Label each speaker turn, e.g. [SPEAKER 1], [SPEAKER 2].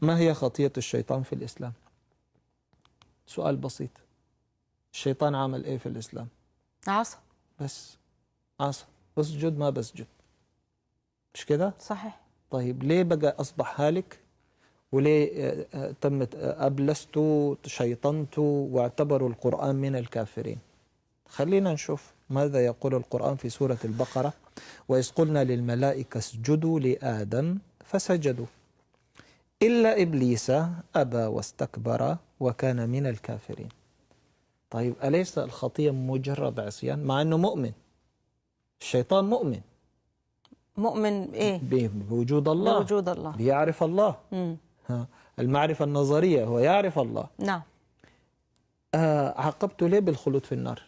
[SPEAKER 1] ما هي خطية الشيطان في الإسلام؟ سؤال بسيط. الشيطان عمل إيه في الإسلام؟
[SPEAKER 2] عصا
[SPEAKER 1] بس. عصا بسجد ما بسجد. مش كده؟
[SPEAKER 2] صحيح.
[SPEAKER 1] طيب ليه بقى أصبح هالك؟ وليه آه، آه، تمت آه، أبلسته شيطنته واعتبروا القرآن من الكافرين؟ خلينا نشوف ماذا يقول القرآن في سورة البقرة. وإذ قلنا للملائكة اسجدوا لآدم فسجدوا. إلا إبليس أبى واستكبر وكان من الكافرين. طيب أليس الخطية مجرد عصيان؟ مع أنه مؤمن. الشيطان مؤمن.
[SPEAKER 2] مؤمن إيه؟
[SPEAKER 1] ب- بوجود الله.
[SPEAKER 2] بوجود الله.
[SPEAKER 1] بيعرف الله.
[SPEAKER 2] مم.
[SPEAKER 1] ها، المعرفة النظرية هو يعرف الله.
[SPEAKER 2] نعم.
[SPEAKER 1] آه عاقبته ليه بالخلود في النار؟